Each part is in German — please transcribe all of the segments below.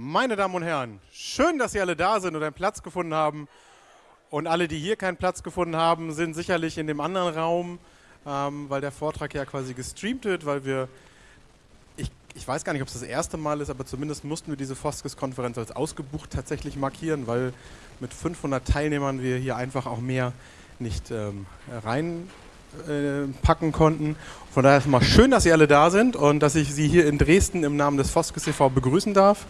Meine Damen und Herren, schön, dass Sie alle da sind und einen Platz gefunden haben. Und alle, die hier keinen Platz gefunden haben, sind sicherlich in dem anderen Raum, ähm, weil der Vortrag ja quasi gestreamt wird, weil wir, ich, ich weiß gar nicht, ob es das erste Mal ist, aber zumindest mussten wir diese Foskes-Konferenz als ausgebucht tatsächlich markieren, weil mit 500 Teilnehmern wir hier einfach auch mehr nicht ähm, reinpacken äh, konnten. Von daher ist es mal schön, dass Sie alle da sind und dass ich Sie hier in Dresden im Namen des Foskes e.V. begrüßen darf.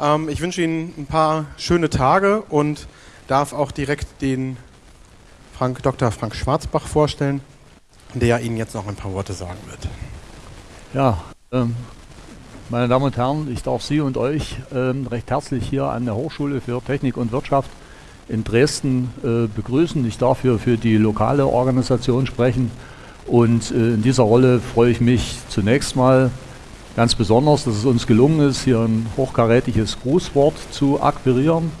Ähm, ich wünsche Ihnen ein paar schöne Tage und darf auch direkt den Frank, Dr. Frank Schwarzbach vorstellen, der Ihnen jetzt noch ein paar Worte sagen wird. Ja, ähm, meine Damen und Herren, ich darf Sie und euch ähm, recht herzlich hier an der Hochschule für Technik und Wirtschaft in Dresden äh, begrüßen. Ich darf hier für die lokale Organisation sprechen und äh, in dieser Rolle freue ich mich zunächst mal ganz besonders, dass es uns gelungen ist, hier ein hochkarätiges Grußwort zu akquirieren.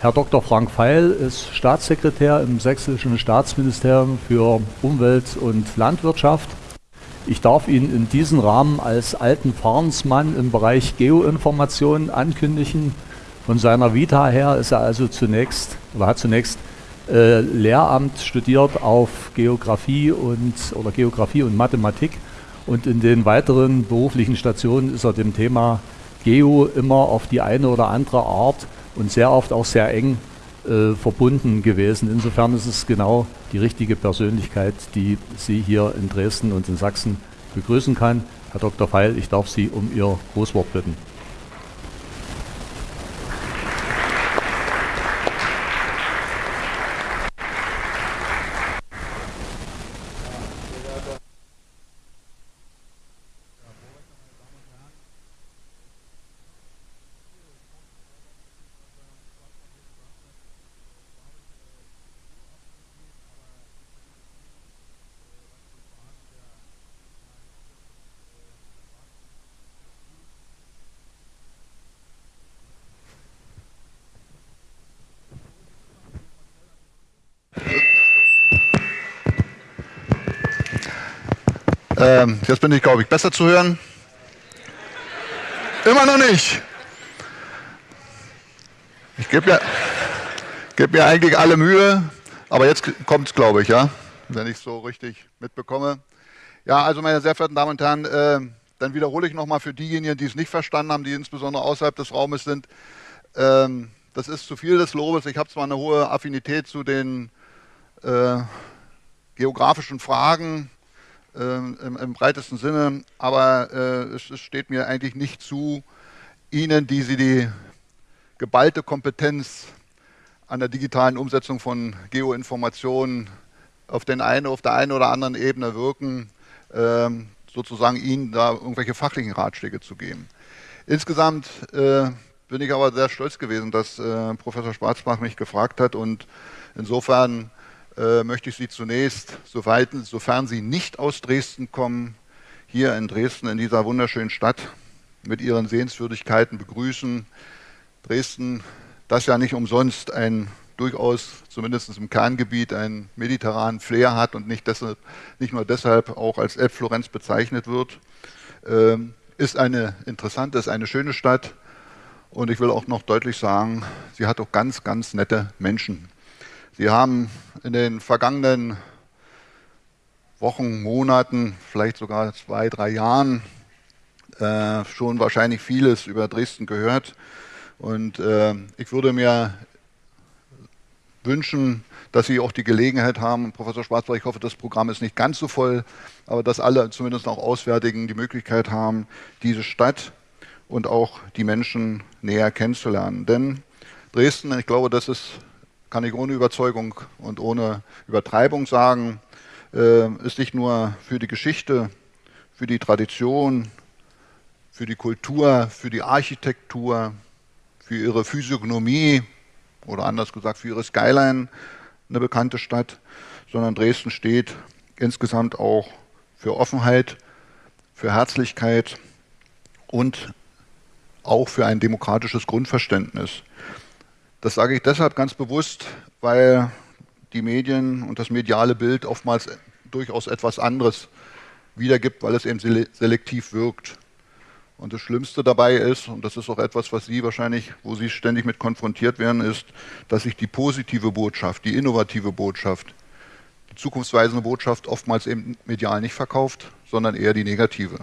Herr Dr. Frank Feil ist Staatssekretär im Sächsischen Staatsministerium für Umwelt und Landwirtschaft. Ich darf ihn in diesem Rahmen als alten Fahrensmann im Bereich Geoinformation ankündigen. Von seiner Vita her ist er also zunächst, oder hat zunächst äh, Lehramt studiert auf Geografie und, oder Geografie und Mathematik und in den weiteren beruflichen Stationen ist er dem Thema Geo immer auf die eine oder andere Art und sehr oft auch sehr eng äh, verbunden gewesen. Insofern ist es genau die richtige Persönlichkeit, die Sie hier in Dresden und in Sachsen begrüßen kann. Herr Dr. Feil, ich darf Sie um Ihr Großwort bitten. Ähm, jetzt bin ich, glaube ich, besser zu hören. Immer noch nicht. Ich gebe mir, geb mir eigentlich alle Mühe, aber jetzt kommt es, glaube ich, ja, wenn ich es so richtig mitbekomme. Ja, also meine sehr verehrten Damen und Herren, äh, dann wiederhole ich nochmal für diejenigen, die es nicht verstanden haben, die insbesondere außerhalb des Raumes sind. Ähm, das ist zu viel des Lobes. Ich habe zwar eine hohe Affinität zu den äh, geografischen Fragen, ähm, im, im, breitesten Sinne, aber äh, es, es, steht mir eigentlich nicht zu, Ihnen, die Sie die geballte Kompetenz an der digitalen Umsetzung von Geoinformationen auf, den einen, auf der einen oder anderen Ebene wirken, ähm, sozusagen Ihnen da irgendwelche fachlichen Ratschläge zu geben. Insgesamt äh, bin ich aber sehr stolz gewesen, dass äh, Professor Schwarzbach mich gefragt hat und insofern äh, möchte ich Sie zunächst, soweit, sofern Sie nicht aus Dresden kommen, hier in Dresden, in dieser wunderschönen Stadt, mit ihren Sehenswürdigkeiten begrüßen. Dresden, das ja nicht umsonst ein durchaus, zumindest im Kerngebiet, einen mediterranen Flair hat und nicht, deshalb, nicht nur deshalb auch als Elbflorenz bezeichnet wird, äh, ist eine interessante, ist eine schöne Stadt. Und ich will auch noch deutlich sagen, sie hat auch ganz, ganz nette Menschen. Sie haben in den vergangenen Wochen, Monaten, vielleicht sogar zwei, drei Jahren äh, schon wahrscheinlich vieles über Dresden gehört. Und äh, ich würde mir wünschen, dass Sie auch die Gelegenheit haben, Professor Schwarzbach, ich hoffe, das Programm ist nicht ganz so voll, aber dass alle, zumindest auch Auswärtigen, die Möglichkeit haben, diese Stadt und auch die Menschen näher kennenzulernen. Denn Dresden, ich glaube, das ist kann ich ohne Überzeugung und ohne Übertreibung sagen, äh, ist nicht nur für die Geschichte, für die Tradition, für die Kultur, für die Architektur, für ihre Physiognomie oder anders gesagt für ihre Skyline eine bekannte Stadt, sondern Dresden steht insgesamt auch für Offenheit, für Herzlichkeit und auch für ein demokratisches Grundverständnis. Das sage ich deshalb ganz bewusst, weil die Medien und das mediale Bild oftmals durchaus etwas anderes wiedergibt, weil es eben selektiv wirkt. Und das Schlimmste dabei ist, und das ist auch etwas, was Sie wahrscheinlich, wo Sie ständig mit konfrontiert werden, ist, dass sich die positive Botschaft, die innovative Botschaft, die zukunftsweisende Botschaft oftmals eben medial nicht verkauft, sondern eher die negative.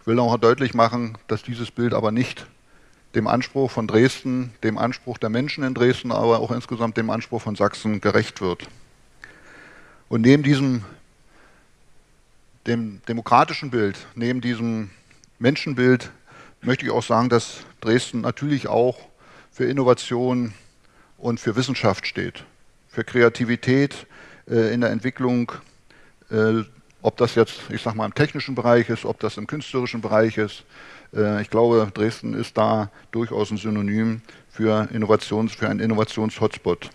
Ich will auch deutlich machen, dass dieses Bild aber nicht dem Anspruch von Dresden, dem Anspruch der Menschen in Dresden, aber auch insgesamt dem Anspruch von Sachsen gerecht wird. Und neben diesem dem demokratischen Bild, neben diesem Menschenbild möchte ich auch sagen, dass Dresden natürlich auch für Innovation und für Wissenschaft steht, für Kreativität äh, in der Entwicklung, äh, ob das jetzt, ich sag mal, im technischen Bereich ist, ob das im künstlerischen Bereich ist. Äh, ich glaube, Dresden ist da durchaus ein Synonym für, Innovations, für einen Innovations-Hotspot.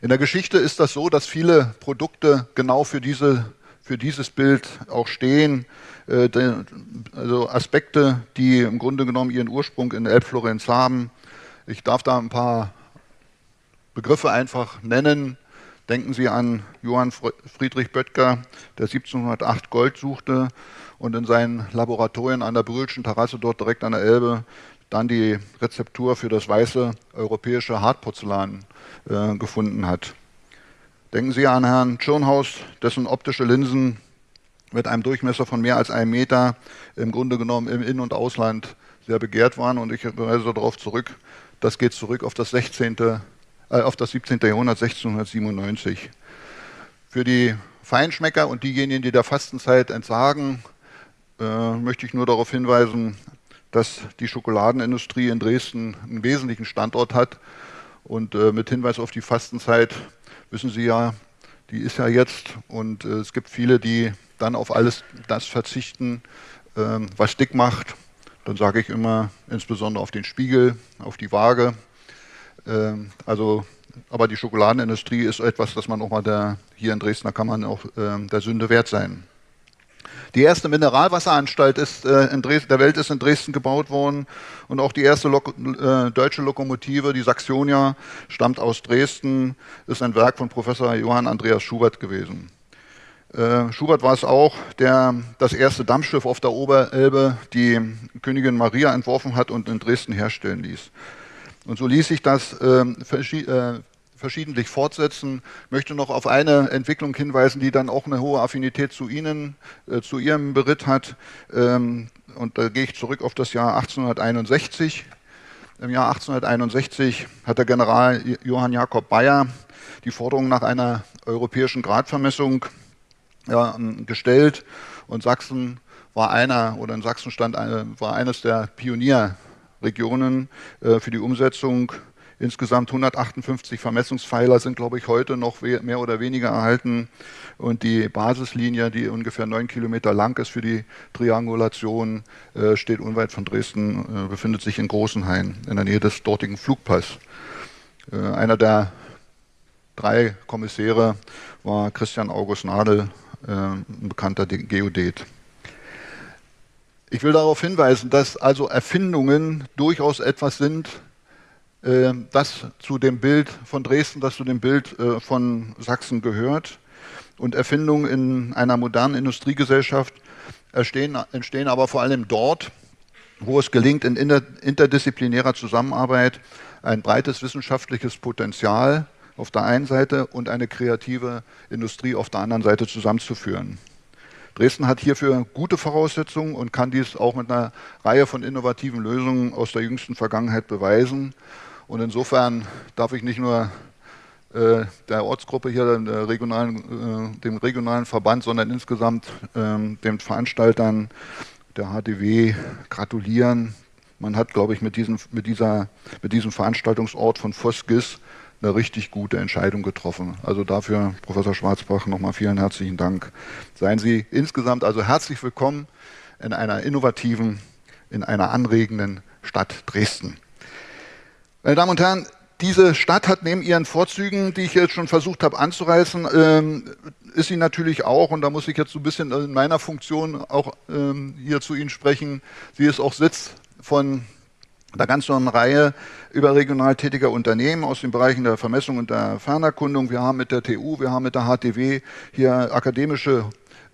In der Geschichte ist das so, dass viele Produkte genau für diese für dieses Bild auch stehen. Äh, also Aspekte, die im Grunde genommen ihren Ursprung in Elbflorenz haben. Ich darf da ein paar Begriffe einfach nennen. Denken Sie an Johann Friedrich Böttger, der 1708 Gold suchte und in seinen Laboratorien an der Brühlschen Terrasse dort direkt an der Elbe dann die Rezeptur für das weiße europäische Hartporzellan äh, gefunden hat. Denken Sie an Herrn Tschirnhaus, dessen optische Linsen mit einem Durchmesser von mehr als einem Meter im Grunde genommen im In- und Ausland sehr begehrt waren. Und ich weise darauf zurück, das geht zurück auf das, 16., äh, auf das 17. Jahrhundert 1697. Für die Feinschmecker und diejenigen, die der Fastenzeit entsagen, äh, möchte ich nur darauf hinweisen, dass die Schokoladenindustrie in Dresden einen wesentlichen Standort hat. Und äh, mit Hinweis auf die Fastenzeit wissen Sie ja, die ist ja jetzt und äh, es gibt viele, die dann auf alles das verzichten, ähm, was dick macht. Dann sage ich immer insbesondere auf den Spiegel, auf die Waage. Ähm, also, aber die Schokoladenindustrie ist etwas, das man auch mal der, hier in Dresden, kann man auch äh, der Sünde wert sein. Die erste Mineralwasseranstalt ist, äh, Dresden, der Welt ist in Dresden gebaut worden und auch die erste Lok äh, deutsche Lokomotive, die Saxonia, stammt aus Dresden, ist ein Werk von Professor Johann Andreas Schubert gewesen. Äh, Schubert war es auch, der das erste Dampfschiff auf der Oberelbe, die Königin Maria, entworfen hat und in Dresden herstellen ließ. Und so ließ sich das ähm, äh, verschiedentlich fortsetzen. Möchte noch auf eine Entwicklung hinweisen, die dann auch eine hohe Affinität zu Ihnen, äh, zu Ihrem Beritt hat. Ähm, und da gehe ich zurück auf das Jahr 1861. Im Jahr 1861 hat der General Johann Jakob Bayer die Forderung nach einer europäischen Gradvermessung ja, gestellt und Sachsen war einer oder in Sachsen stand eine, war eines der Pionierregionen äh, für die Umsetzung Insgesamt 158 Vermessungspfeiler sind, glaube ich, heute noch mehr oder weniger erhalten. Und die Basislinie, die ungefähr neun Kilometer lang ist für die Triangulation, äh, steht unweit von Dresden, äh, befindet sich in Großenhain, in der Nähe des dortigen Flugpass. Äh, einer der drei Kommissäre war Christian August Nadel, ein bekannter Geodet. Ich will darauf hinweisen, dass also Erfindungen durchaus etwas sind, ähm, das zu dem Bild von Dresden, das zu dem Bild äh, von Sachsen gehört. Und Erfindungen in einer modernen Industriegesellschaft entstehen, entstehen aber vor allem dort, wo es gelingt, in interdisziplinärer Zusammenarbeit ein breites wissenschaftliches Potenzial auf der einen Seite und eine kreative Industrie auf der anderen Seite zusammenzuführen. Dresden hat hierfür gute Voraussetzungen und kann dies auch mit einer Reihe von innovativen Lösungen aus der jüngsten Vergangenheit beweisen. Und insofern darf ich nicht nur äh, der Ortsgruppe hier, der regionalen, äh, dem regionalen Verband, sondern insgesamt äh, den Veranstaltern der HDW gratulieren. Man hat, glaube ich, mit diesem, mit, dieser, mit diesem Veranstaltungsort von Voskis eine richtig gute Entscheidung getroffen. Also dafür, Professor Schwarzbach, nochmal vielen herzlichen Dank. Seien Sie insgesamt also herzlich willkommen in einer innovativen, in einer anregenden Stadt Dresden. Meine Damen und Herren, diese Stadt hat neben ihren Vorzügen, die ich jetzt schon versucht habe anzureißen, ähm, ist sie natürlich auch, und da muss ich jetzt so ein bisschen in meiner Funktion auch ähm, hier zu Ihnen sprechen, sie ist auch Sitz von einer ganzen Reihe überregional tätiger Unternehmen aus den Bereichen der Vermessung und der Fernerkundung. Wir haben mit der TU, wir haben mit der HTW hier akademische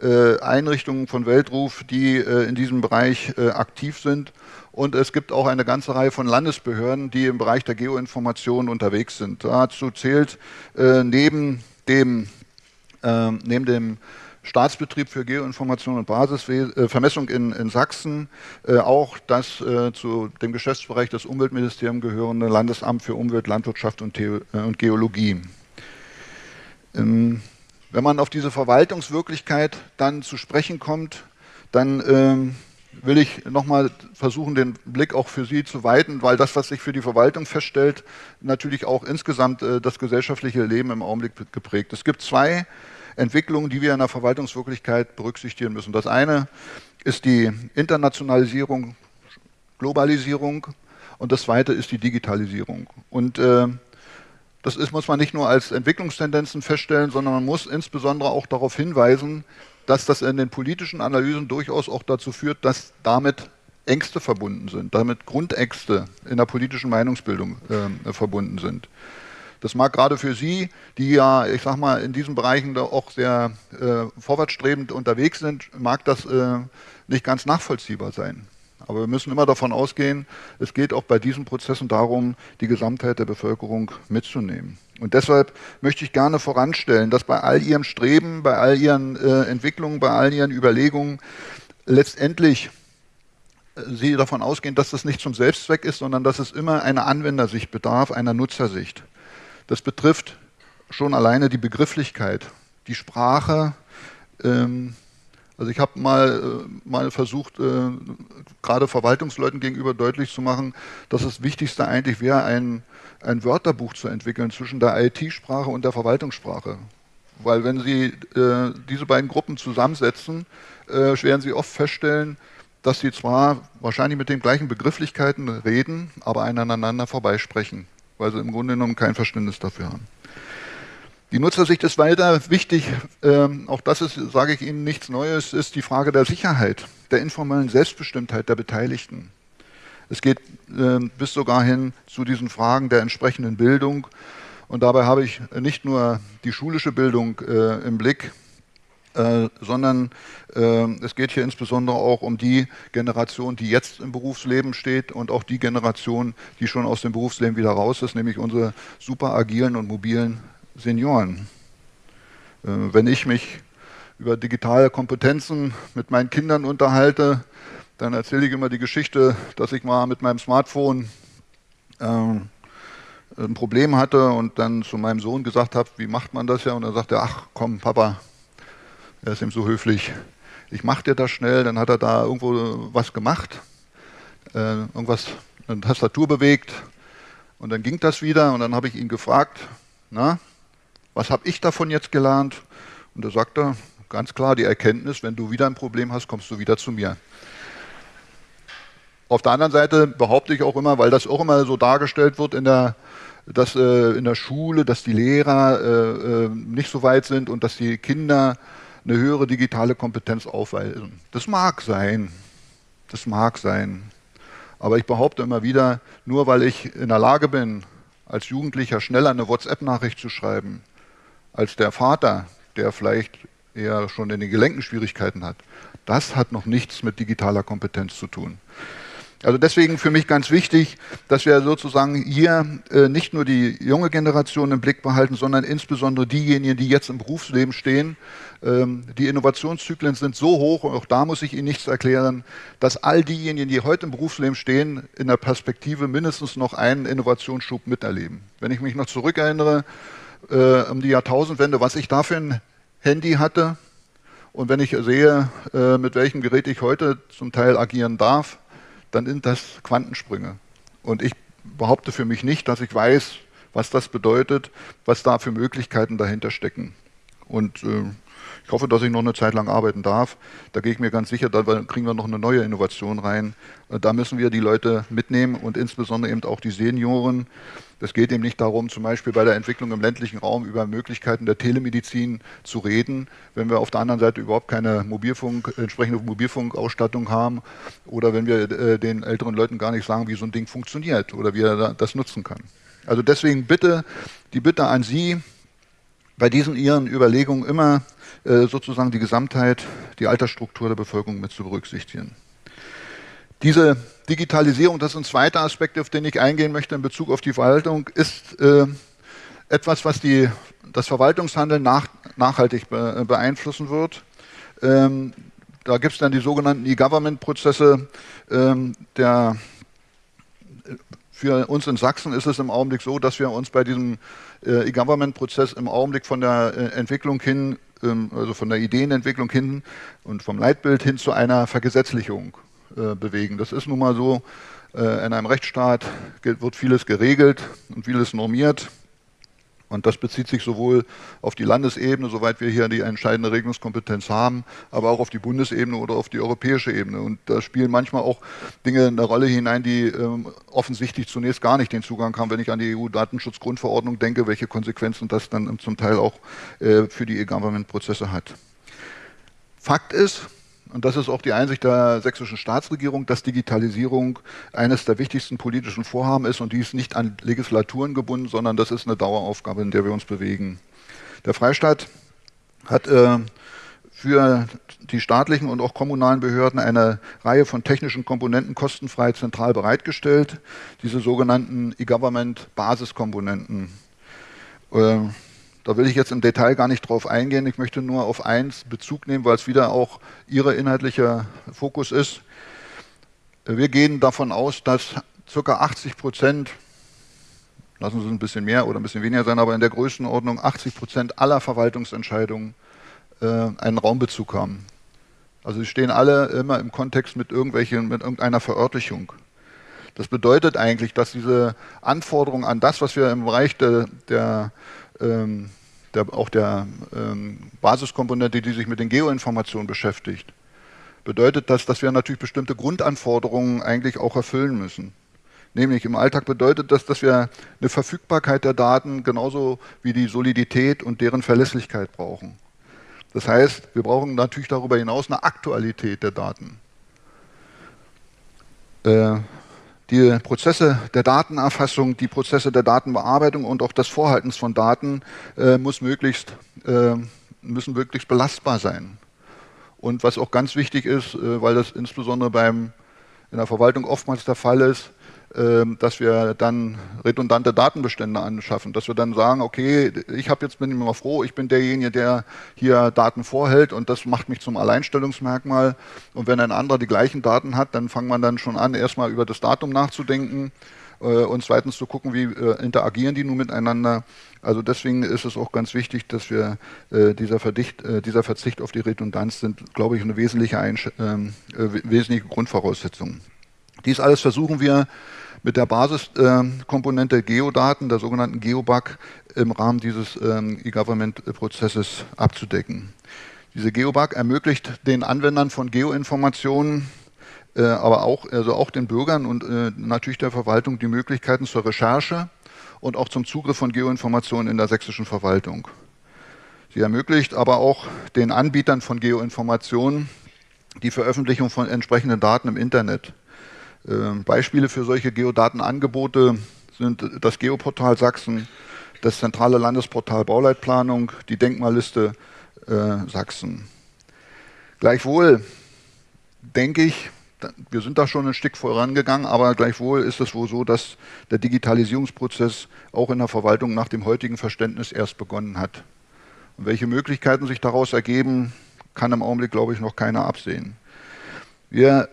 äh, Einrichtungen von Weltruf, die äh, in diesem Bereich äh, aktiv sind. Und es gibt auch eine ganze Reihe von Landesbehörden, die im Bereich der Geoinformation unterwegs sind. Dazu zählt äh, neben dem, neben dem Staatsbetrieb für Geoinformation und Basisvermessung in, in Sachsen, äh, auch das äh, zu dem Geschäftsbereich des Umweltministeriums gehörende Landesamt für Umwelt, Landwirtschaft und, The äh, und Geologie. Ähm, wenn man auf diese Verwaltungswirklichkeit dann zu sprechen kommt, dann ähm, will ich nochmal versuchen, den Blick auch für Sie zu weiten, weil das, was sich für die Verwaltung feststellt, natürlich auch insgesamt äh, das gesellschaftliche Leben im Augenblick geprägt. Es gibt zwei Entwicklungen, die wir in der Verwaltungswirklichkeit berücksichtigen müssen. Das eine ist die Internationalisierung, Globalisierung und das zweite ist die Digitalisierung. Und äh, das ist, muss man nicht nur als Entwicklungstendenzen feststellen, sondern man muss insbesondere auch darauf hinweisen, dass das in den politischen Analysen durchaus auch dazu führt, dass damit Ängste verbunden sind, damit Grundängste in der politischen Meinungsbildung äh, verbunden sind. Das mag gerade für Sie, die ja, ich sag mal, in diesen Bereichen da auch sehr äh, vorwärtsstrebend unterwegs sind, mag das äh, nicht ganz nachvollziehbar sein. Aber wir müssen immer davon ausgehen, es geht auch bei diesen Prozessen darum, die Gesamtheit der Bevölkerung mitzunehmen. Und deshalb möchte ich gerne voranstellen, dass bei all Ihrem Streben, bei all Ihren äh, Entwicklungen, bei all Ihren Überlegungen letztendlich äh, Sie davon ausgehen, dass das nicht zum Selbstzweck ist, sondern dass es immer einer Anwendersicht bedarf, einer Nutzersicht. Das betrifft schon alleine die Begrifflichkeit, die Sprache. Ähm, also ich habe mal, äh, mal versucht, äh, gerade Verwaltungsleuten gegenüber deutlich zu machen, dass das Wichtigste eigentlich wäre, ein, ein Wörterbuch zu entwickeln zwischen der IT-Sprache und der Verwaltungssprache. Weil wenn Sie äh, diese beiden Gruppen zusammensetzen, äh, werden Sie oft feststellen, dass sie zwar wahrscheinlich mit den gleichen Begrifflichkeiten reden, aber aneinander vorbeisprechen weil sie im Grunde genommen kein Verständnis dafür haben. Die Nutzersicht ist weiter wichtig. Ähm, auch das ist, sage ich Ihnen, nichts Neues, ist die Frage der Sicherheit, der informellen Selbstbestimmtheit der Beteiligten. Es geht äh, bis sogar hin zu diesen Fragen der entsprechenden Bildung. Und dabei habe ich nicht nur die schulische Bildung äh, im Blick, äh, sondern äh, es geht hier insbesondere auch um die Generation, die jetzt im Berufsleben steht und auch die Generation, die schon aus dem Berufsleben wieder raus ist, nämlich unsere super agilen und mobilen Senioren. Äh, wenn ich mich über digitale Kompetenzen mit meinen Kindern unterhalte, dann erzähle ich immer die Geschichte, dass ich mal mit meinem Smartphone ähm, ein Problem hatte und dann zu meinem Sohn gesagt habe, wie macht man das ja? Und er sagte, ach komm, Papa, er ist ihm so höflich. Ich mache dir das schnell, dann hat er da irgendwo was gemacht, äh, irgendwas, eine Tastatur bewegt und dann ging das wieder und dann habe ich ihn gefragt, na, was habe ich davon jetzt gelernt? Und er sagte ganz klar die Erkenntnis, wenn du wieder ein Problem hast, kommst du wieder zu mir. Auf der anderen Seite behaupte ich auch immer, weil das auch immer so dargestellt wird in der, dass äh, in der Schule, dass die Lehrer äh, äh nicht so weit sind und dass die Kinder eine höhere digitale Kompetenz aufweisen. Das mag sein, das mag sein. Aber ich behaupte immer wieder, nur weil ich in der Lage bin, als Jugendlicher schneller eine WhatsApp-Nachricht zu schreiben, als der Vater, der vielleicht eher schon in den Gelenken Schwierigkeiten hat, das hat noch nichts mit digitaler Kompetenz zu tun. Also deswegen für mich ganz wichtig, dass wir sozusagen hier äh, nicht nur die junge Generation im Blick behalten, sondern insbesondere diejenigen, die jetzt im Berufsleben stehen. Ähm, die Innovationszyklen sind so hoch, und auch da muss ich Ihnen nichts erklären, dass all diejenigen, die heute im Berufsleben stehen, in der Perspektive mindestens noch einen Innovationsschub miterleben. Wenn ich mich noch zurückerinnere äh, um die Jahrtausendwende, was ich da für ein Handy hatte, und wenn ich sehe, äh, mit welchem Gerät ich heute zum Teil agieren darf, dann sind das Quantensprünge. Und ich behaupte für mich nicht, dass ich weiß, was das bedeutet, was da für Möglichkeiten dahinter stecken. Und äh, ich hoffe, dass ich noch eine Zeit lang arbeiten darf. Da gehe ich mir ganz sicher, da kriegen wir noch eine neue Innovation rein. Äh, da müssen wir die Leute mitnehmen und insbesondere eben auch die Senioren. Es geht eben nicht darum, zum Beispiel bei der Entwicklung im ländlichen Raum über Möglichkeiten der Telemedizin zu reden, wenn wir auf der anderen Seite überhaupt keine Mobilfunk, entsprechende Mobilfunkausstattung haben oder wenn wir äh, den älteren Leuten gar nicht sagen, wie so ein Ding funktioniert oder wie er das nutzen kann. Also deswegen bitte, die Bitte an Sie, bei diesen ihren Überlegungen immer äh, sozusagen die Gesamtheit, die Altersstruktur der Bevölkerung mit zu berücksichtigen. Diese Digitalisierung, das ist ein zweiter Aspekt, auf den ich eingehen möchte in Bezug auf die Verwaltung, ist äh, etwas, was die, das Verwaltungshandeln nach, nachhaltig be, beeinflussen wird. Ähm, da gibt es dann die sogenannten E-Government-Prozesse. Ähm, für uns in Sachsen ist es im Augenblick so, dass wir uns bei diesem äh, E-Government-Prozess im Augenblick von der äh, Entwicklung hin, ähm, also von der Ideenentwicklung hin und vom Leitbild hin zu einer Vergesetzlichung äh, bewegen. Das ist nun mal so, äh, in einem Rechtsstaat wird vieles geregelt und vieles normiert. Und das bezieht sich sowohl auf die Landesebene, soweit wir hier die entscheidende Regelungskompetenz haben, aber auch auf die Bundesebene oder auf die europäische Ebene. Und da spielen manchmal auch Dinge eine Rolle hinein, die ähm, offensichtlich zunächst gar nicht den Zugang haben, wenn ich an die EU-Datenschutzgrundverordnung denke, welche Konsequenzen das dann zum Teil auch äh, für die E-Government-Prozesse hat. Fakt ist, und das ist auch die Einsicht der sächsischen Staatsregierung, dass Digitalisierung eines der wichtigsten politischen Vorhaben ist und die ist nicht an Legislaturen gebunden, sondern das ist eine Daueraufgabe, in der wir uns bewegen. Der Freistaat hat äh, für die staatlichen und auch kommunalen Behörden eine Reihe von technischen Komponenten kostenfrei zentral bereitgestellt, diese sogenannten E-Government-Basiskomponenten. Äh, da will ich jetzt im Detail gar nicht drauf eingehen. Ich möchte nur auf eins Bezug nehmen, weil es wieder auch Ihr inhaltlicher Fokus ist. Wir gehen davon aus, dass ca. 80 Prozent, lassen Sie es ein bisschen mehr oder ein bisschen weniger sein, aber in der Größenordnung 80 Prozent aller Verwaltungsentscheidungen äh, einen Raumbezug haben. Also sie stehen alle immer im Kontext mit, irgendwelchen, mit irgendeiner Verörtlichung. Das bedeutet eigentlich, dass diese Anforderungen an das, was wir im Bereich der, der ähm, der, auch der ähm, Basiskomponente, die sich mit den Geoinformationen beschäftigt, bedeutet das, dass wir natürlich bestimmte Grundanforderungen eigentlich auch erfüllen müssen. Nämlich im Alltag bedeutet das, dass wir eine Verfügbarkeit der Daten genauso wie die Solidität und deren Verlässlichkeit brauchen. Das heißt, wir brauchen natürlich darüber hinaus eine Aktualität der Daten. Äh, die Prozesse der Datenerfassung, die Prozesse der Datenbearbeitung und auch das Vorhalten von Daten äh, muss möglichst, äh, müssen möglichst belastbar sein. Und was auch ganz wichtig ist, äh, weil das insbesondere beim, in der Verwaltung oftmals der Fall ist, dass wir dann redundante Datenbestände anschaffen, dass wir dann sagen, okay, ich habe jetzt bin immer froh, ich bin derjenige, der hier Daten vorhält und das macht mich zum Alleinstellungsmerkmal. Und wenn ein anderer die gleichen Daten hat, dann fangen man dann schon an, erstmal über das Datum nachzudenken äh, und zweitens zu gucken, wie äh, interagieren die nun miteinander. Also deswegen ist es auch ganz wichtig, dass wir äh, dieser, Verdicht, dieser Verzicht auf die Redundanz sind, glaube ich, eine wesentliche, Einsch ähm, äh, wesentliche Grundvoraussetzung. Dies alles versuchen wir mit der Basiskomponente Geodaten, der sogenannten GeoBug, im Rahmen dieses ähm, E-Government-Prozesses abzudecken. Diese GeoBug ermöglicht den Anwendern von Geoinformationen, äh, aber auch, also auch den Bürgern und äh, natürlich der Verwaltung die Möglichkeiten zur Recherche und auch zum Zugriff von Geoinformationen in der sächsischen Verwaltung. Sie ermöglicht aber auch den Anbietern von Geoinformationen die Veröffentlichung von entsprechenden Daten im Internet. Ähm, Beispiele für solche Geodatenangebote sind das Geoportal Sachsen, das zentrale Landesportal Bauleitplanung, die Denkmalliste äh, Sachsen. Gleichwohl denke ich, wir sind da schon ein Stück vorangegangen, aber gleichwohl ist es wohl so, dass der Digitalisierungsprozess auch in der Verwaltung nach dem heutigen Verständnis erst begonnen hat. Und welche Möglichkeiten sich daraus ergeben, kann im Augenblick, glaube ich, noch keiner absehen. Wir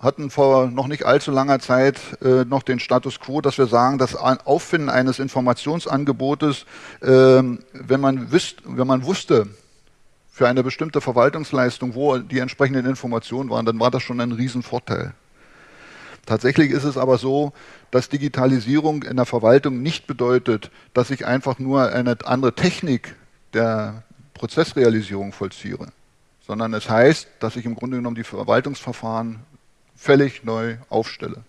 hatten vor noch nicht allzu langer Zeit äh, noch den Status quo, dass wir sagen, das Auffinden eines Informationsangebotes, äh, wenn, man wüsst, wenn man wusste, für eine bestimmte Verwaltungsleistung, wo die entsprechenden Informationen waren, dann war das schon ein Riesenvorteil. Tatsächlich ist es aber so, dass Digitalisierung in der Verwaltung nicht bedeutet, dass ich einfach nur eine andere Technik der Prozessrealisierung vollziehe, sondern es heißt, dass ich im Grunde genommen die Verwaltungsverfahren völlig neu aufstelle.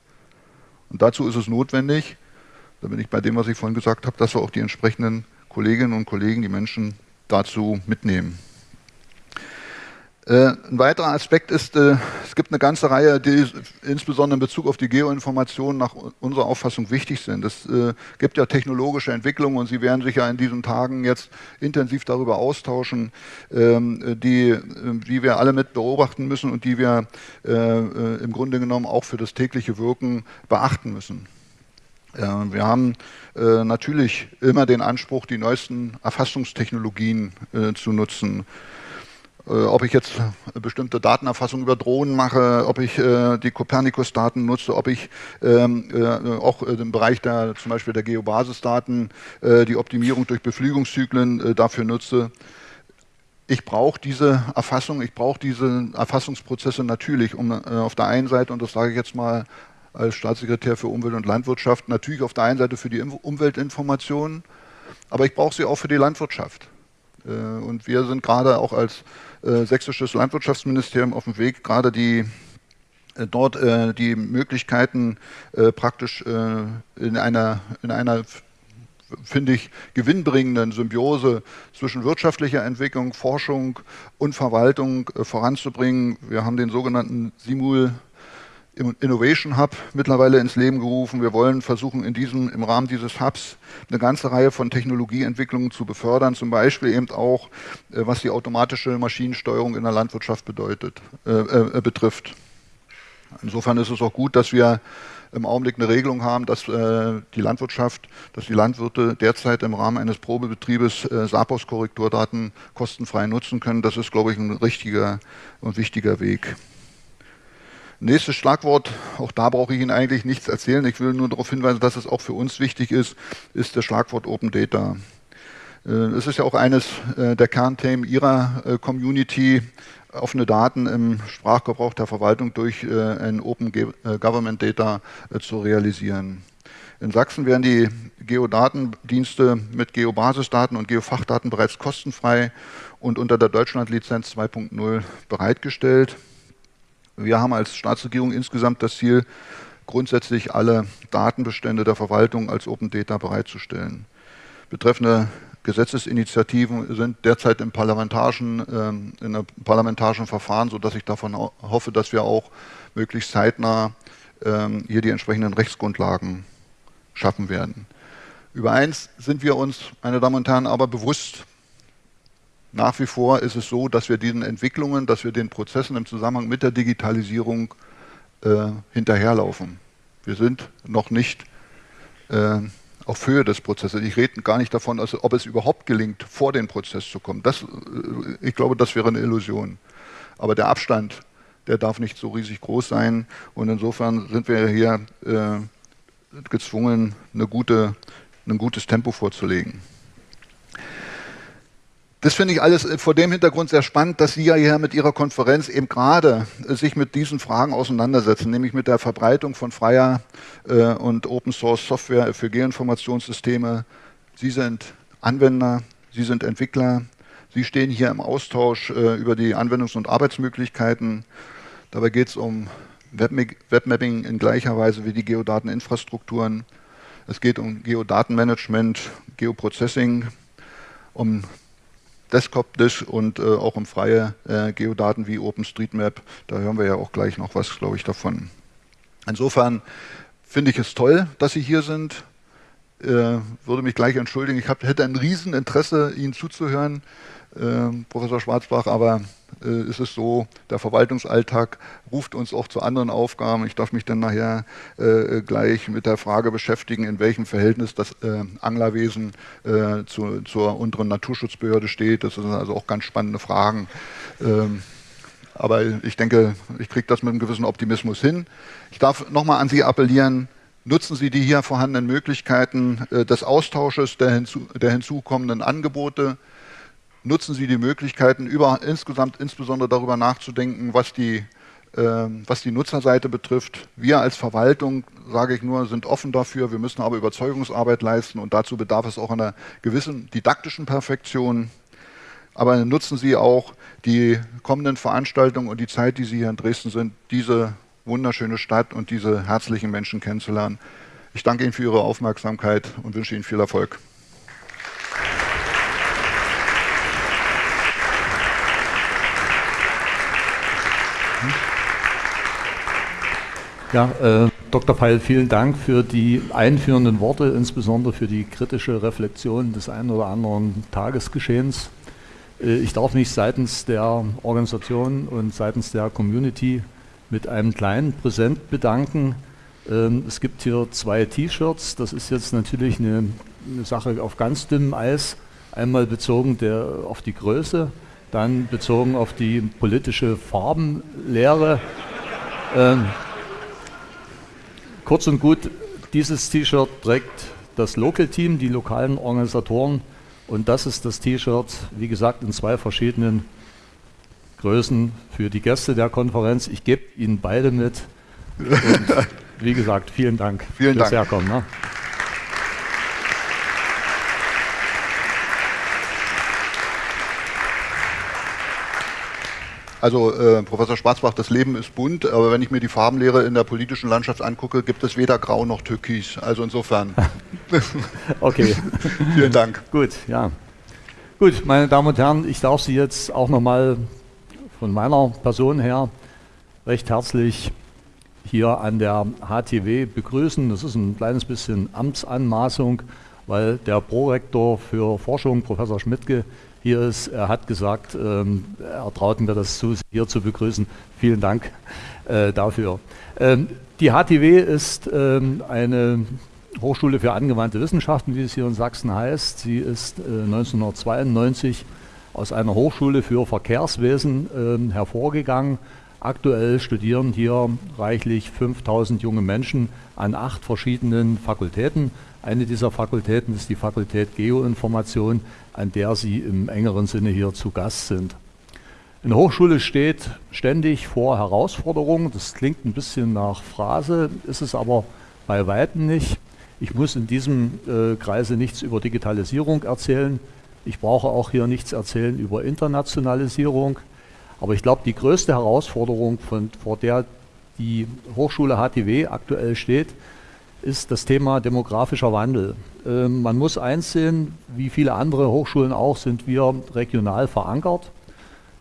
Und dazu ist es notwendig, da bin ich bei dem, was ich vorhin gesagt habe, dass wir auch die entsprechenden Kolleginnen und Kollegen, die Menschen dazu mitnehmen. Äh, ein weiterer Aspekt ist, äh, es gibt eine ganze Reihe, die insbesondere in Bezug auf die Geoinformationen nach unserer Auffassung wichtig sind. Es äh, gibt ja technologische Entwicklungen und Sie werden sich ja in diesen Tagen jetzt intensiv darüber austauschen, ähm, die, die wir alle mit beobachten müssen und die wir im Grunde genommen auch für das tägliche Wirken beachten müssen. Wir haben natürlich immer den Anspruch, die neuesten Erfassungstechnologien zu nutzen. Äh, ob ich jetzt bestimmte Datenerfassung über Drohnen mache, ob ich äh, die Copernicus-Daten nutze, ob ich ähm, äh, auch im Bereich der zum Beispiel der Geobasisdaten die Optimierung durch Beflügungszyklen dafür nutze. Ich brauche diese Erfassung, ich brauche diese Erfassungsprozesse natürlich, um auf der einen Seite, und das sage ich jetzt mal als Staatssekretär für Umwelt und Landwirtschaft, natürlich auf der einen Seite für die Umweltinformationen, aber ich brauche sie auch für die Landwirtschaft. Und wir sind gerade auch als äh, sächsisches Landwirtschaftsministerium auf dem Weg, gerade die äh, dort äh, die Möglichkeiten äh, praktisch in einer, in einer finde ich, gewinnbringenden Symbiose zwischen wirtschaftlicher Entwicklung, Forschung und Verwaltung voranzubringen. Wir haben den sogenannten Simul Innovation Hub mittlerweile ins Leben gerufen. Wir wollen versuchen, in diesem, im Rahmen dieses Hubs eine ganze Reihe von Technologieentwicklungen zu befördern, zum Beispiel eben auch, äh, was die automatische Maschinensteuerung in der Landwirtschaft bedeutet, äh, äh, betrifft. Insofern ist es auch gut, dass wir im Augenblick eine Regelung haben, dass äh, die Landwirtschaft, dass die Landwirte derzeit im Rahmen eines Probebetriebes äh, SAPOS-Korrekturdaten kostenfrei nutzen können. Das ist, glaube ich, ein richtiger und wichtiger Weg. Nächstes Schlagwort, auch da brauche ich Ihnen eigentlich nichts erzählen. Ich will nur darauf hinweisen, dass es auch für uns wichtig ist, ist das Schlagwort Open Data. Äh, es ist ja auch eines äh, der Kernthemen Ihrer äh, Community, offene Daten im Sprachgebrauch der Verwaltung durch ein Open Government Data zu realisieren. In Sachsen werden die Geodatendienste mit Geobasisdaten und Geofachdaten bereits kostenfrei und unter der Deutschlandlizenz 2.0 bereitgestellt. Wir haben als Staatsregierung insgesamt das Ziel, grundsätzlich alle Datenbestände der Verwaltung als Open Data bereitzustellen. Betreffende Gesetzesinitiativen sind derzeit im parlamentarischen, ähm, in einem parlamentarischen Verfahren, sodass ich davon hoffe, dass wir auch möglichst zeitnah ähm, hier die entsprechenden Rechtsgrundlagen schaffen werden. Über eins sind wir uns, meine Damen und Herren, aber bewusst, nach wie vor ist es so, dass wir diesen Entwicklungen, dass wir den Prozessen im Zusammenhang mit der Digitalisierung äh, hinterherlaufen. Wir sind noch nicht äh, auf Höhe des Prozesses. Ich rede gar nicht davon, also, ob es überhaupt gelingt, vor den Prozess zu kommen. Das, äh, ich glaube, das wäre eine Illusion. Aber der Abstand, der darf nicht so riesig groß sein. Und insofern sind wir hier äh, gezwungen, eine gute, ein gutes Tempo vorzulegen. Das finde ich alles äh, vor dem Hintergrund sehr spannend, dass Sie ja hier mit Ihrer Konferenz eben gerade äh, sich mit diesen Fragen auseinandersetzen, nämlich mit der Verbreitung von freier äh, und Open Source Software für Geoinformationssysteme. Sie sind Anwender, Sie sind Entwickler, Sie stehen hier im Austausch über die Anwendungs- und Arbeitsmöglichkeiten. Dabei geht es um Webmapping in gleicher Weise wie die Geodateninfrastrukturen. Es geht um Geodatenmanagement, Geoprocessing, um Desktop-Disk und äh, auch um freie äh, Geodaten wie OpenStreetMap. Da hören wir ja auch gleich noch was, glaube ich, davon. Insofern finde ich es toll, dass Sie hier sind. Äh, würde mich gleich entschuldigen. Ich hab, hätte ein Rieseninteresse, Ihnen zuzuhören, äh, Professor Schwarzbach, aber äh, ist es so, der Verwaltungsalltag ruft uns auch zu anderen Aufgaben. Ich darf mich dann nachher äh, gleich mit der Frage beschäftigen, in welchem Verhältnis das äh, Anglerwesen äh, zu, zur unteren Naturschutzbehörde steht. Das sind also auch ganz spannende Fragen. Ähm, aber ich denke, ich kriege das mit einem gewissen Optimismus hin. Ich darf nochmal an Sie appellieren, nutzen Sie die hier vorhandenen Möglichkeiten äh, des Austausches der, hinzu, der hinzukommenden Angebote nutzen Sie die Möglichkeiten, über, insgesamt insbesondere darüber nachzudenken, was die, äh, was die Nutzerseite betrifft. Wir als Verwaltung, sage ich nur, sind offen dafür. Wir müssen aber Überzeugungsarbeit leisten und dazu bedarf es auch einer gewissen didaktischen Perfektion. Aber nutzen Sie auch die kommenden Veranstaltungen und die Zeit, die Sie hier in Dresden sind, diese wunderschöne Stadt und diese herzlichen Menschen kennenzulernen. Ich danke Ihnen für Ihre Aufmerksamkeit und wünsche Ihnen viel Erfolg. Ja, äh, Dr. Feil, vielen Dank für die einführenden Worte, insbesondere für die kritische Reflexion des einen oder anderen Tagesgeschehens. Äh, ich darf mich seitens der Organisation und seitens der Community mit einem kleinen Präsent bedanken. Ähm, es gibt hier zwei T-Shirts. Das ist jetzt natürlich eine, eine, Sache auf ganz dünnem Eis. Einmal bezogen der, auf die Größe, dann bezogen auf die politische Farbenlehre. Ähm, kurz und gut, dieses T-Shirt trägt das Local Team, die lokalen Organisatoren. Und das ist das T-Shirt, wie gesagt, in zwei verschiedenen Größen für die Gäste der Konferenz. Ich gebe Ihnen beide mit. Und wie gesagt, vielen Dank vielen fürs Dank. Herkommen. Ne? Also äh, Professor Schwarzbach, das Leben ist bunt, aber wenn ich mir die Farbenlehre in der politischen Landschaft angucke, gibt es weder Grau noch Türkis. Also insofern. okay. Vielen Dank. Gut, ja. Gut, meine Damen und Herren, ich darf Sie jetzt auch nochmal von meiner Person her recht herzlich hier an der HTW begrüßen. Das ist ein kleines bisschen Amtsanmaßung, weil der Prorektor für Forschung, Professor Schmidtke, hier ist. Er hat gesagt, ähm, er traut mir das zu, Sie hier zu begrüßen. Vielen Dank äh, dafür. Ähm, die HTW ist ähm, eine Hochschule für angewandte Wissenschaften, wie es hier in Sachsen heißt. Sie ist äh, 1992 aus einer Hochschule für Verkehrswesen äh, hervorgegangen Aktuell studieren hier reichlich 5000 junge Menschen an acht verschiedenen Fakultäten. Eine dieser Fakultäten ist die Fakultät Geoinformation, an der Sie im engeren Sinne hier zu Gast sind. Eine Hochschule steht ständig vor Herausforderungen. Das klingt ein bisschen nach Phrase, ist es aber bei weitem nicht. Ich muss in diesem äh, Kreise nichts über Digitalisierung erzählen. Ich brauche auch hier nichts erzählen über Internationalisierung. Aber ich glaube, die größte Herausforderung, von, vor der die Hochschule HTW aktuell steht, ist das Thema demografischer Wandel. Ähm, man muss einsehen, wie viele andere Hochschulen auch, sind wir regional verankert.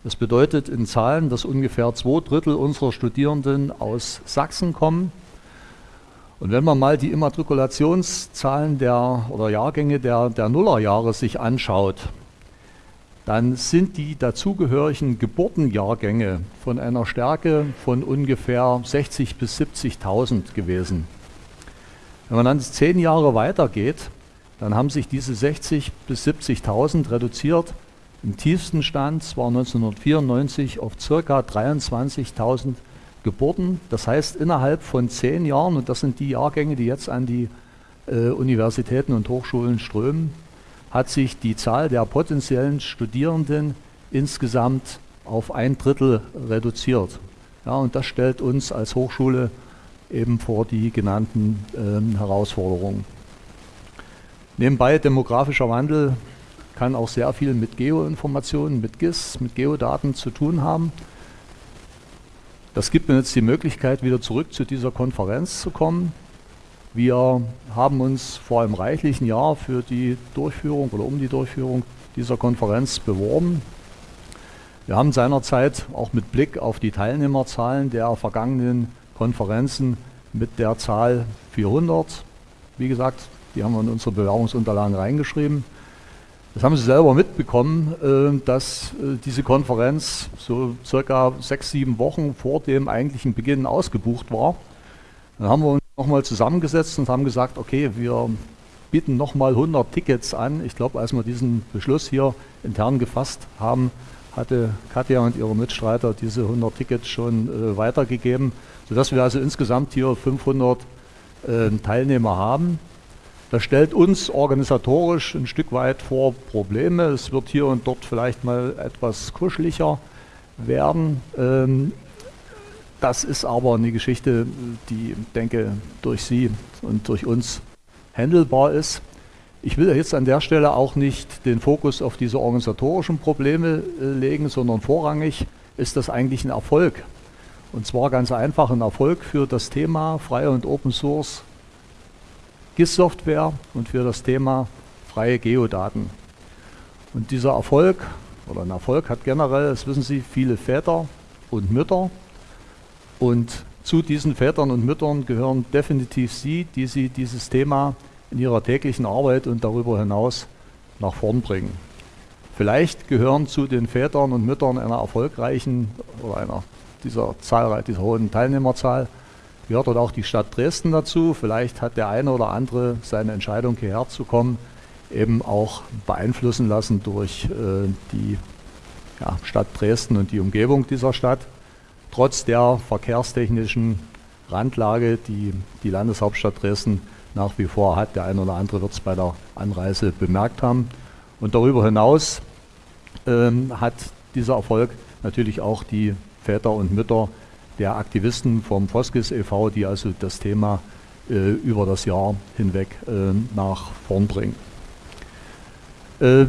Das bedeutet in Zahlen, dass ungefähr zwei Drittel unserer Studierenden aus Sachsen kommen. Und wenn man mal die Immatrikulationszahlen der, oder Jahrgänge der, der Nullerjahre sich anschaut, dann sind die dazugehörigen Geburtenjahrgänge von einer Stärke von ungefähr 60.000 bis 70.000 gewesen. Wenn man dann zehn Jahre weitergeht, dann haben sich diese 60.000 bis 70.000 reduziert. Im tiefsten Stand, das war 1994, auf ca. 23.000 Geburten. Das heißt, innerhalb von zehn Jahren, und das sind die Jahrgänge, die jetzt an die äh, Universitäten und Hochschulen strömen, hat sich die Zahl der potenziellen Studierenden insgesamt auf ein Drittel reduziert. Ja, und das stellt uns als Hochschule eben vor die genannten ähm, Herausforderungen. Nebenbei demografischer Wandel kann auch sehr viel mit Geoinformationen, mit GIS, mit Geodaten zu tun haben. Das gibt mir jetzt die Möglichkeit, wieder zurück zu dieser Konferenz zu kommen. Wir haben uns vor einem reichlichen Jahr für die Durchführung oder um die Durchführung dieser Konferenz beworben. Wir haben seinerzeit auch mit Blick auf die Teilnehmerzahlen der vergangenen Konferenzen mit der Zahl 400, wie gesagt, die haben wir in unsere Bewerbungsunterlagen reingeschrieben. Das haben Sie selber mitbekommen, äh, dass äh, diese Konferenz so circa sechs, sieben Wochen vor dem eigentlichen Beginn ausgebucht war. Dann haben wir uns nochmal zusammengesetzt und haben gesagt, okay, wir bieten nochmal 100 Tickets an. Ich glaube, als wir diesen Beschluss hier intern gefasst haben, hatte Katja und ihre Mitstreiter diese 100 Tickets schon äh, weitergegeben, sodass wir also insgesamt hier 500 äh, Teilnehmer haben. Das stellt uns organisatorisch ein Stück weit vor Probleme. Es wird hier und dort vielleicht mal etwas kuscheliger werden. Ähm, das ist aber eine Geschichte, die, denke durch Sie und durch uns handelbar ist. Ich will jetzt an der Stelle auch nicht den Fokus auf diese organisatorischen Probleme äh, legen, sondern vorrangig ist das eigentlich ein Erfolg. Und zwar ganz einfach ein Erfolg für das Thema freie und Open Source GIS-Software und für das Thema freie Geodaten. Und dieser Erfolg oder ein Erfolg hat generell, das wissen Sie, viele Väter und Mütter und zu diesen Vätern und Müttern gehören definitiv Sie, die Sie dieses Thema in Ihrer täglichen Arbeit und darüber hinaus nach vorn bringen. Vielleicht gehören zu den Vätern und Müttern einer erfolgreichen oder einer dieser, Zahl, dieser hohen Teilnehmerzahl gehört dort auch die Stadt Dresden dazu. Vielleicht hat der eine oder andere seine Entscheidung hierher zu kommen eben auch beeinflussen lassen durch äh, die ja, Stadt Dresden und die Umgebung dieser Stadt. Trotz der verkehrstechnischen Randlage, die die Landeshauptstadt Dresden nach wie vor hat, der eine oder andere wird es bei der Anreise bemerkt haben. Und darüber hinaus ähm, hat dieser Erfolg natürlich auch die Väter und Mütter der Aktivisten vom Foskis e.V., die also das Thema äh, über das Jahr hinweg äh, nach vorn bringen. Äh,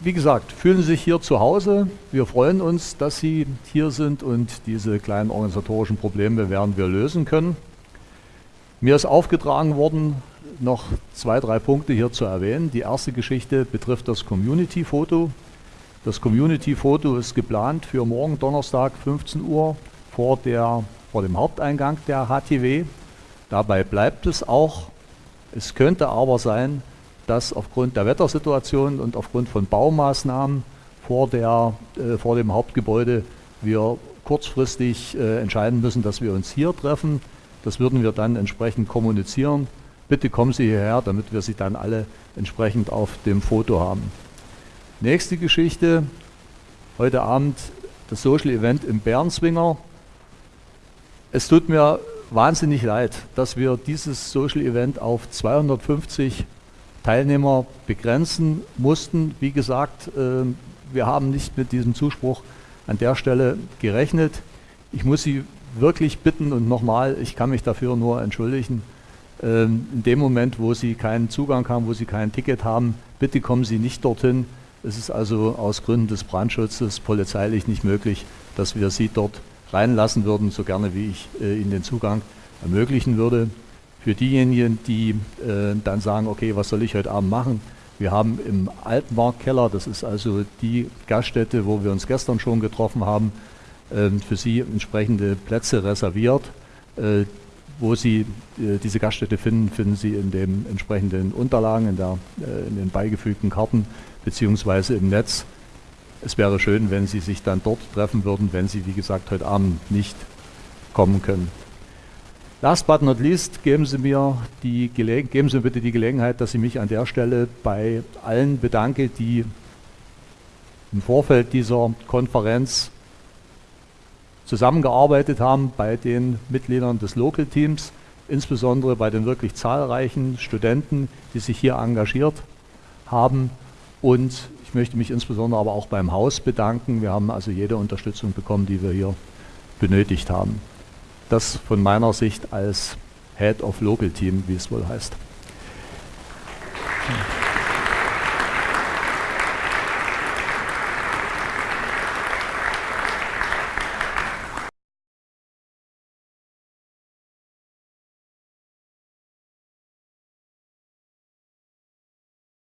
wie gesagt, fühlen Sie sich hier zu Hause. Wir freuen uns, dass Sie hier sind und diese kleinen organisatorischen Probleme werden wir lösen können. Mir ist aufgetragen worden, noch zwei, drei Punkte hier zu erwähnen. Die erste Geschichte betrifft das Community-Foto. Das Community-Foto ist geplant für morgen Donnerstag 15 Uhr vor, der, vor dem Haupteingang der HTW. Dabei bleibt es auch. Es könnte aber sein, dass aufgrund der Wettersituation und aufgrund von Baumaßnahmen vor, der, äh, vor dem Hauptgebäude wir kurzfristig äh, entscheiden müssen, dass wir uns hier treffen. Das würden wir dann entsprechend kommunizieren. Bitte kommen Sie hierher, damit wir Sie dann alle entsprechend auf dem Foto haben. Nächste Geschichte. Heute Abend das Social Event im Bärenswinger. Es tut mir wahnsinnig leid, dass wir dieses Social Event auf 250 Teilnehmer begrenzen mussten. Wie gesagt, äh, wir haben nicht mit diesem Zuspruch an der Stelle gerechnet. Ich muss Sie wirklich bitten und nochmal, ich kann mich dafür nur entschuldigen, ähm, in dem Moment, wo Sie keinen Zugang haben, wo Sie kein Ticket haben, bitte kommen Sie nicht dorthin. Es ist also aus Gründen des Brandschutzes polizeilich nicht möglich, dass wir Sie dort reinlassen würden, so gerne wie ich äh, Ihnen den Zugang ermöglichen würde. Für diejenigen, die äh, dann sagen, okay, was soll ich heute Abend machen? Wir haben im Altmarktkeller, das ist also die Gaststätte, wo wir uns gestern schon getroffen haben, äh, für Sie entsprechende Plätze reserviert. Wo Sie äh, diese Gaststätte finden, finden Sie in den entsprechenden Unterlagen, in, der, äh, in den beigefügten Karten beziehungsweise im Netz. Es wäre schön, wenn Sie sich dann dort treffen würden, wenn Sie, wie gesagt, heute Abend nicht kommen können. Last but not least, geben Sie mir die geben Sie bitte die Gelegenheit, dass ich mich an der Stelle bei allen bedanke, die im Vorfeld dieser Konferenz zusammengearbeitet haben, bei den Mitgliedern des Local Teams, insbesondere bei den wirklich zahlreichen Studenten, die sich hier engagiert haben. Und ich möchte mich insbesondere aber auch beim Haus bedanken. Wir haben also jede Unterstützung bekommen, die wir hier benötigt haben. Das von meiner Sicht als Head of Local Team, wie es wohl heißt.